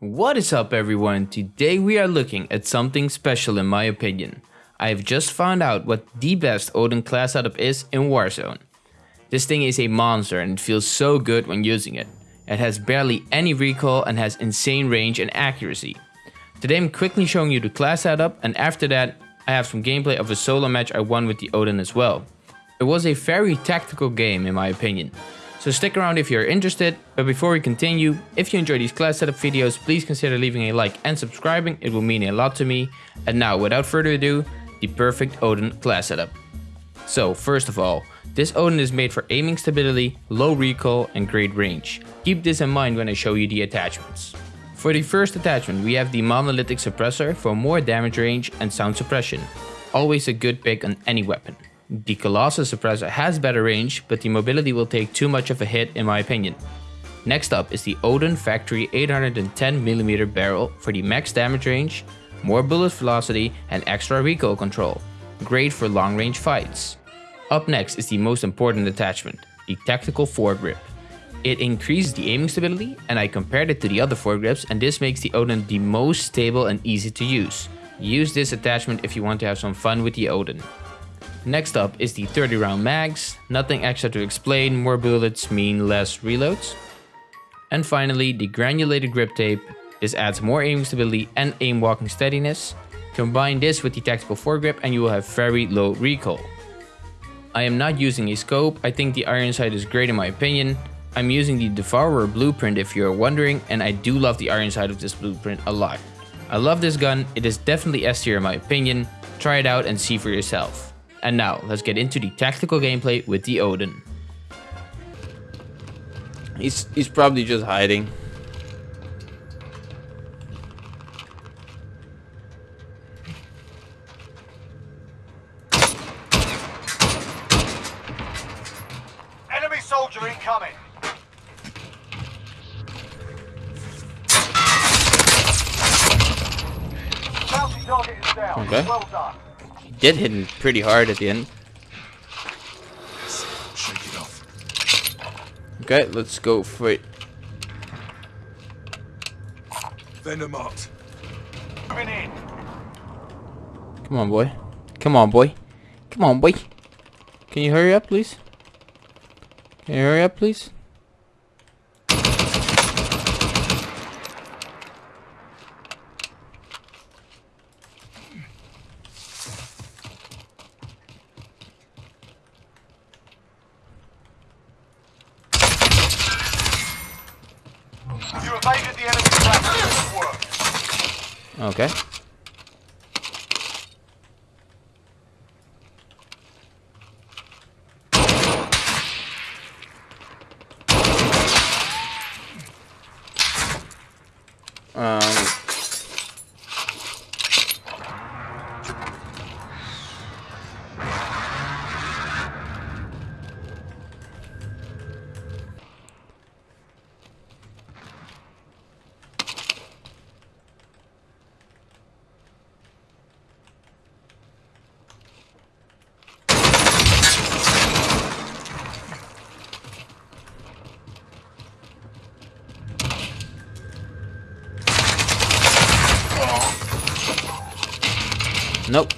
What is up everyone? Today we are looking at something special in my opinion. I have just found out what the best Odin class setup is in Warzone. This thing is a monster and it feels so good when using it. It has barely any recoil and has insane range and accuracy. Today I'm quickly showing you the class setup and after that I have some gameplay of a solo match I won with the Odin as well. It was a very tactical game in my opinion. So stick around if you're interested, but before we continue, if you enjoy these class setup videos, please consider leaving a like and subscribing, it will mean a lot to me. And now, without further ado, the perfect Odin class setup. So, first of all, this Odin is made for aiming stability, low recoil and great range. Keep this in mind when I show you the attachments. For the first attachment, we have the monolithic suppressor for more damage range and sound suppression. Always a good pick on any weapon. The Colossus suppressor has better range, but the mobility will take too much of a hit in my opinion. Next up is the Odin Factory 810mm barrel for the max damage range, more bullet velocity and extra recoil control. Great for long range fights. Up next is the most important attachment, the Tactical Foregrip. It increases the aiming stability and I compared it to the other foregrips and this makes the Odin the most stable and easy to use. Use this attachment if you want to have some fun with the Odin. Next up is the 30 round mags, nothing extra to explain, more bullets mean less reloads. And finally the granulated grip tape, this adds more aiming stability and aim walking steadiness. Combine this with the tactical foregrip and you will have very low recoil. I am not using a scope, I think the iron sight is great in my opinion. I'm using the Devourer blueprint if you're wondering and I do love the iron sight of this blueprint a lot. I love this gun, it is definitely S tier in my opinion, try it out and see for yourself. And now, let's get into the tactical gameplay with the Odin. He's, he's probably just hiding. Enemy soldier incoming. Okay. Well done did hit him pretty hard at the end. Okay, let's go for it. Venom out. in. Come on, boy. Come on, boy. Come on, boy. Can you hurry up, please? Can you hurry up, please? evaded the enemy Okay. Um, Nope.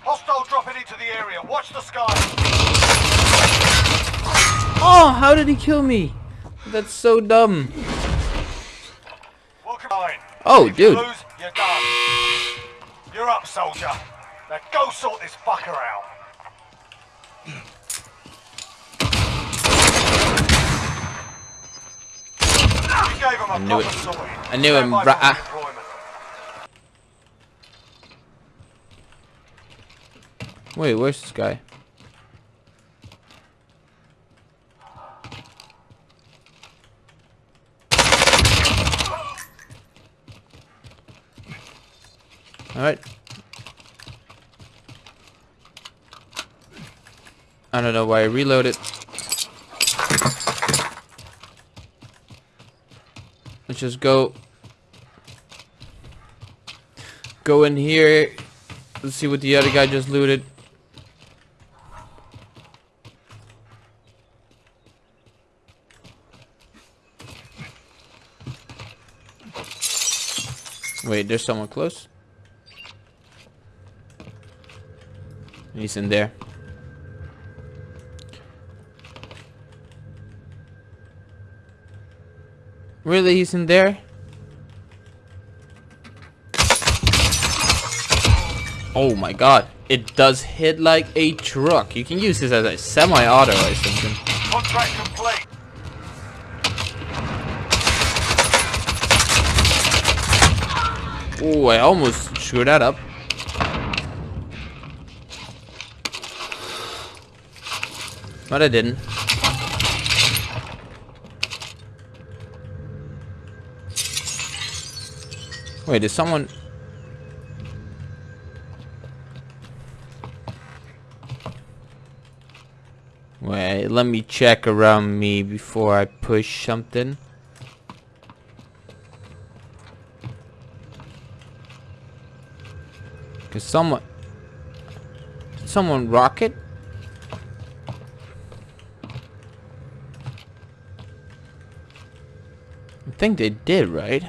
Hostile dropping into the area. Watch the sky. Oh, how did he kill me? That's so dumb. Oh, if dude. You lose, you're done. You're up, soldier. Now go sort this fucker out. I knew it. I knew him. Right. Wait, where's this guy? Alright. I don't know why I reloaded. Let's just go. Go in here. Let's see what the other guy just looted. Wait, there's someone close. He's in there. Really, he's in there? Oh my god. It does hit like a truck. You can use this as a semi-auto or something. Contract complete. Oh, I almost screwed that up. But I didn't. Wait, is someone... Wait, let me check around me before I push something. Someone... Someone rocket? I think they did, right?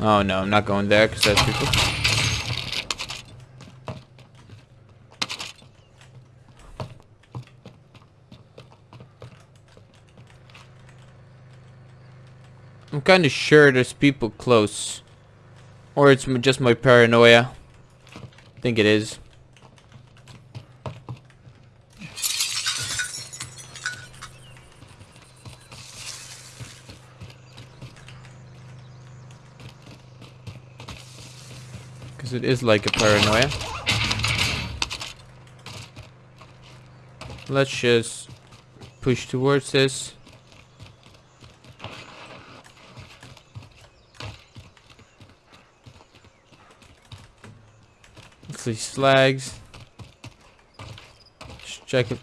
Oh no, I'm not going there because that's people. Kind of sure there's people close. Or it's just my paranoia. I think it is. Because it is like a paranoia. Let's just push towards this. Let's see slags. Just check it.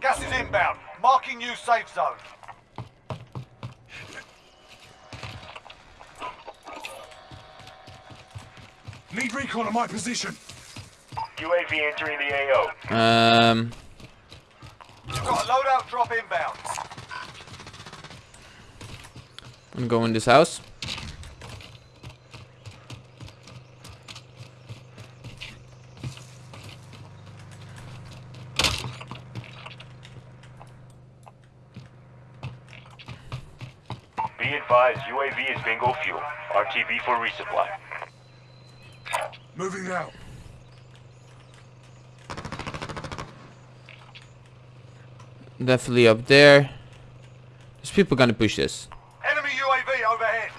Gas is inbound. Marking new safe zone. Need recon on my position. UAV entering the AO. Um, You've got a loadout drop inbound. I'm going in this house. Be advised, UAV is bingo fuel. RTB for resupply. Moving out. Definitely up there. There's people gonna push this. Enemy UAV overhead.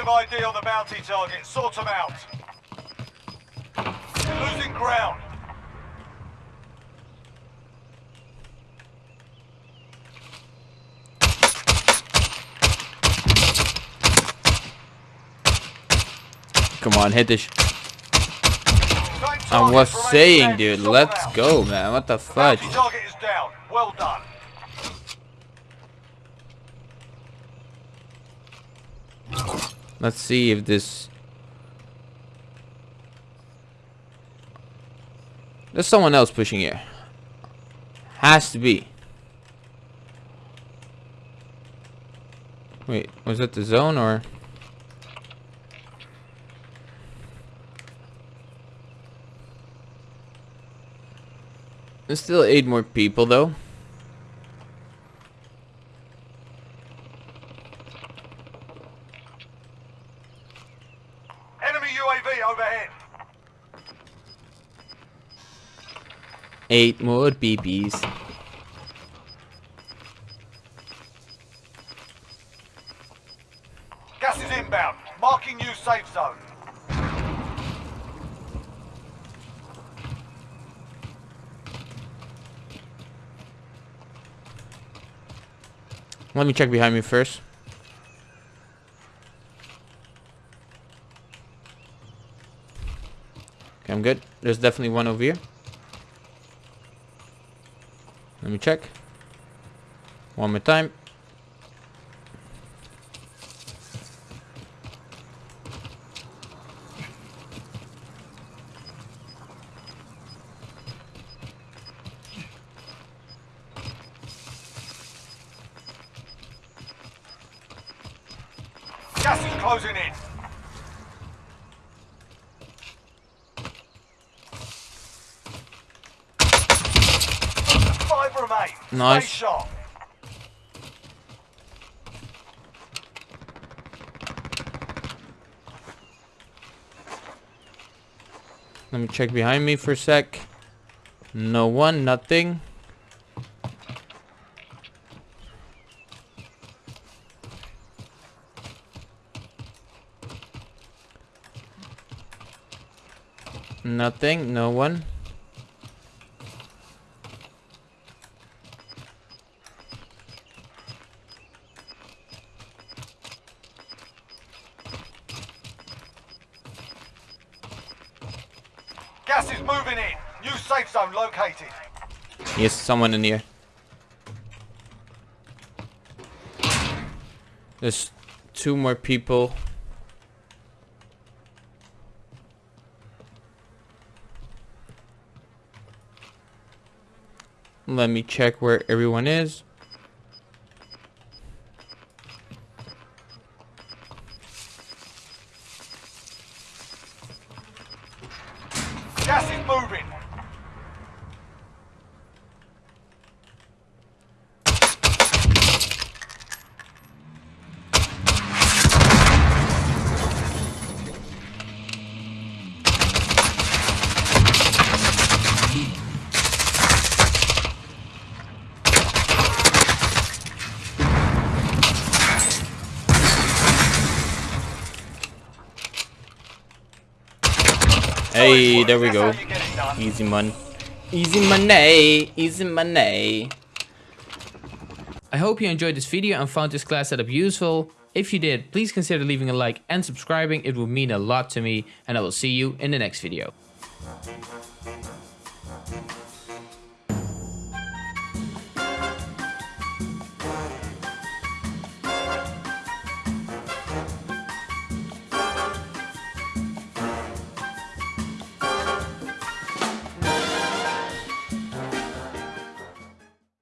ID on the bounty target. Sort them out. You're losing ground. Come on, hit this. I target was saying, dude, let's go, man. What the fudge? Target is down. Well done. Let's see if this... There's someone else pushing here. Has to be. Wait, was that the zone or... There's still eight more people though. Enemy UAV overhead. Eight more BBs. Gas is inbound. Marking new safe zone. Let me check behind me first. Okay, I'm good. There's definitely one over here. Let me check. One more time. Nice. Let me check behind me for a sec. No one, nothing. Nothing, no one. Gas is moving in. New safe zone located. Yes, someone in here. There's two more people. Let me check where everyone is. Gas is moving. Hey, there we go. how you get it done. Easy money. Easy money. Easy money. I hope you enjoyed this video and found this class setup useful. If you did, please consider leaving a like and subscribing, it would mean a lot to me and I will see you in the next video.